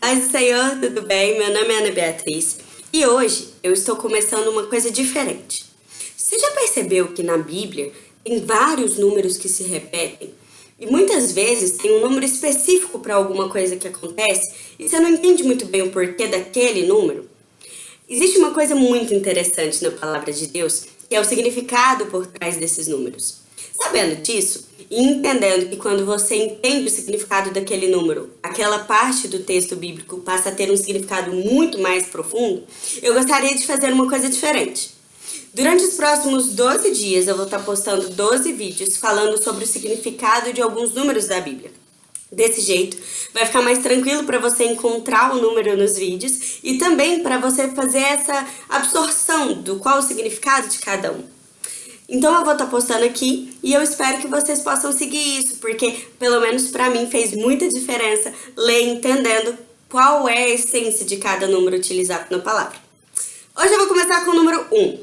Paz do Senhor, tudo bem? Meu nome é Ana Beatriz e hoje eu estou começando uma coisa diferente. Você já percebeu que na Bíblia tem vários números que se repetem? E muitas vezes tem um número específico para alguma coisa que acontece e você não entende muito bem o porquê daquele número? Existe uma coisa muito interessante na palavra de Deus, que é o significado por trás desses números. Sabendo disso, e entendendo que quando você entende o significado daquele número, aquela parte do texto bíblico passa a ter um significado muito mais profundo, eu gostaria de fazer uma coisa diferente. Durante os próximos 12 dias eu vou estar postando 12 vídeos falando sobre o significado de alguns números da Bíblia. Desse jeito, vai ficar mais tranquilo para você encontrar o número nos vídeos e também para você fazer essa absorção do qual o significado de cada um. Então eu vou estar tá postando aqui e eu espero que vocês possam seguir isso, porque pelo menos para mim fez muita diferença ler entendendo qual é a essência de cada número utilizado na palavra. Hoje eu vou começar com o número 1.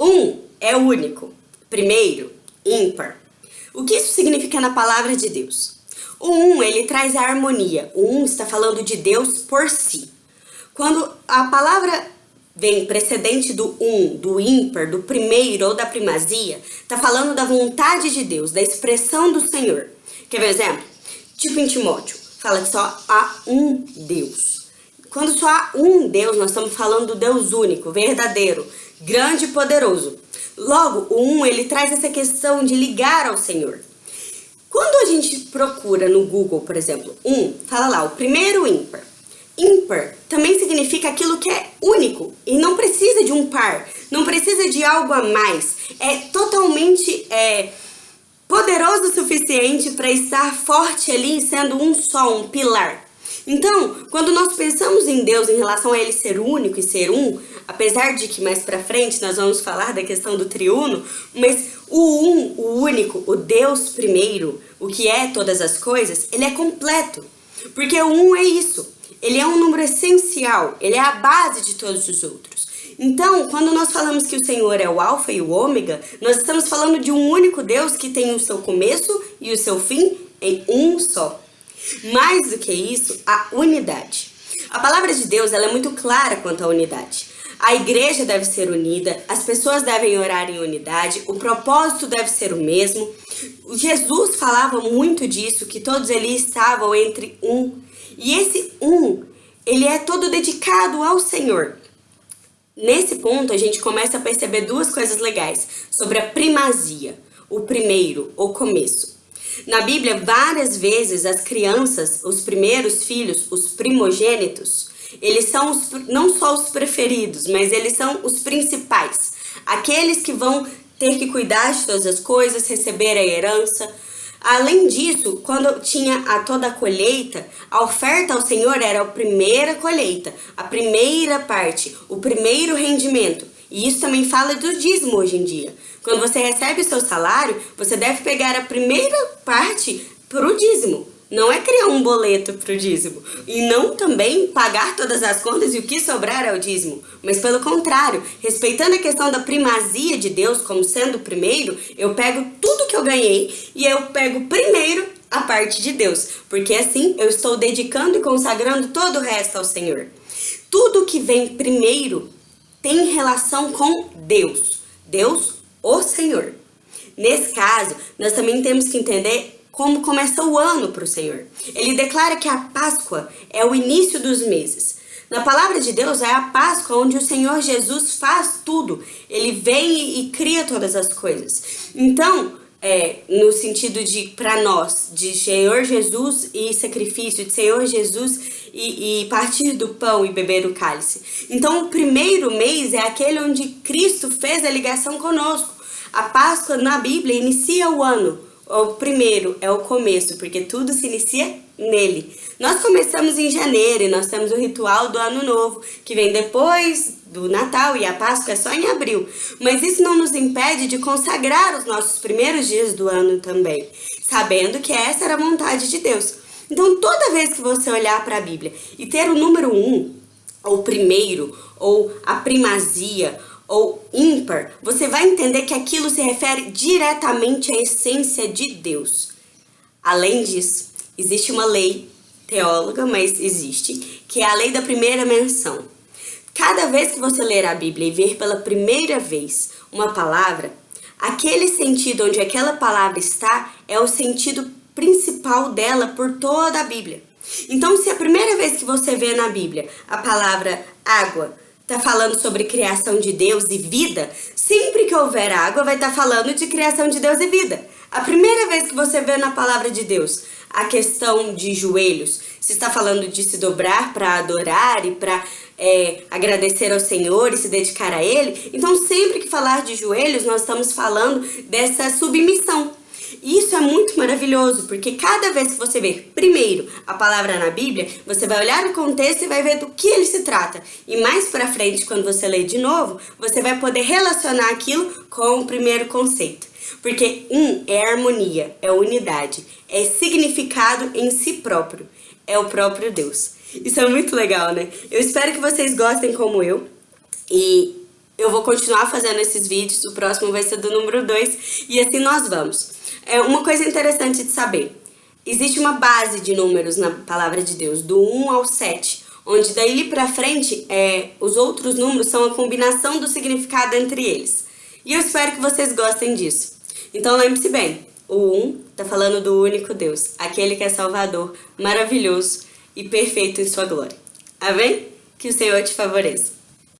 1 é único, primeiro, ímpar. O que isso significa na palavra de Deus? O 1, ele traz a harmonia. O 1 está falando de Deus por si. Quando a palavra vem precedente do um, do ímpar, do primeiro ou da primazia, tá falando da vontade de Deus, da expressão do Senhor. Quer ver um exemplo? Tipo em Timóteo, fala que só há um Deus. Quando só há um Deus, nós estamos falando do Deus único, verdadeiro, grande e poderoso. Logo, o um, ele traz essa questão de ligar ao Senhor. Quando a gente procura no Google, por exemplo, um, fala lá, o primeiro ímpar. Ímpar também significa aquilo que é único e não precisa de um par, não precisa de algo a mais. É totalmente é, poderoso o suficiente para estar forte ali, sendo um só, um pilar. Então, quando nós pensamos em Deus em relação a Ele ser único e ser um, apesar de que mais pra frente nós vamos falar da questão do triuno, mas o um, o único, o Deus primeiro, o que é todas as coisas, ele é completo. Porque o um é isso, ele é um número essencial, ele é a base de todos os outros. Então, quando nós falamos que o Senhor é o alfa e o ômega, nós estamos falando de um único Deus que tem o seu começo e o seu fim em um só. Mais do que isso, a unidade. A palavra de Deus ela é muito clara quanto à unidade. A igreja deve ser unida, as pessoas devem orar em unidade, o propósito deve ser o mesmo. Jesus falava muito disso, que todos eles estavam entre um e esse um, ele é todo dedicado ao Senhor. Nesse ponto, a gente começa a perceber duas coisas legais sobre a primazia, o primeiro, o começo. Na Bíblia, várias vezes as crianças, os primeiros filhos, os primogênitos, eles são os, não só os preferidos, mas eles são os principais. Aqueles que vão ter que cuidar de todas as coisas, receber a herança, Além disso, quando tinha a toda a colheita, a oferta ao Senhor era a primeira colheita, a primeira parte, o primeiro rendimento. E isso também fala do dízimo hoje em dia. Quando você recebe o seu salário, você deve pegar a primeira parte para o dízimo. Não é criar um boleto para o dízimo. E não também pagar todas as contas e o que sobrar é o dízimo. Mas pelo contrário, respeitando a questão da primazia de Deus como sendo o primeiro, eu pego tudo que eu ganhei e eu pego primeiro a parte de Deus. Porque assim eu estou dedicando e consagrando todo o resto ao Senhor. Tudo que vem primeiro tem relação com Deus. Deus, o Senhor. Nesse caso, nós também temos que entender como começa o ano para o Senhor. Ele declara que a Páscoa é o início dos meses. Na palavra de Deus é a Páscoa onde o Senhor Jesus faz tudo. Ele vem e cria todas as coisas. Então, é, no sentido de, para nós, de Senhor Jesus e sacrifício, de Senhor Jesus e, e, partir do pão e beber o cálice. Então, o primeiro mês é aquele onde Cristo fez a ligação conosco. A Páscoa na Bíblia inicia o ano, o primeiro é o começo, porque tudo se inicia nele. Nós começamos em janeiro e nós temos o ritual do Ano Novo, que vem depois do Natal e a Páscoa é só em abril. Mas isso não nos impede de consagrar os nossos primeiros dias do ano também, sabendo que essa era a vontade de Deus. Então, toda vez que você olhar para a Bíblia e ter o número um, ou primeiro, ou a primazia, ou ímpar, você vai entender que aquilo se refere diretamente à essência de Deus. Além disso, existe uma lei teóloga, mas existe, que é a lei da primeira menção. Cada vez que você ler a Bíblia e ver pela primeira vez uma palavra, aquele sentido onde aquela palavra está é o sentido principal dela por toda a Bíblia. Então, se a primeira vez que você vê na Bíblia a palavra água está falando sobre criação de Deus e vida, sempre que houver água vai estar tá falando de criação de Deus e vida. A primeira vez que você vê na palavra de Deus a questão de joelhos, se está falando de se dobrar para adorar e para é, agradecer ao Senhor e se dedicar a Ele, então sempre que falar de joelhos, nós estamos falando dessa submissão. Isso é muito maravilhoso, porque cada vez que você ver primeiro a palavra na Bíblia, você vai olhar o contexto e vai ver do que ele se trata. E mais para frente, quando você ler de novo, você vai poder relacionar aquilo com o primeiro conceito. Porque um é harmonia, é unidade, é significado em si próprio, é o próprio Deus. Isso é muito legal, né? Eu espero que vocês gostem como eu. E eu vou continuar fazendo esses vídeos, o próximo vai ser do número 2, e assim nós vamos. É uma coisa interessante de saber. Existe uma base de números na palavra de Deus, do 1 ao 7, onde daí para frente é, os outros números são a combinação do significado entre eles. E eu espero que vocês gostem disso. Então lembre-se bem, o 1 está falando do único Deus, aquele que é Salvador, maravilhoso e perfeito em sua glória. Amém? Que o Senhor te favoreça.